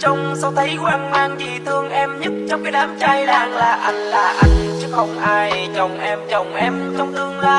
trong sao thấy hoang mang vì thương em nhất trong cái đám trai đang là anh là anh. Chứ không ai chồng em chồng em trong tương lai.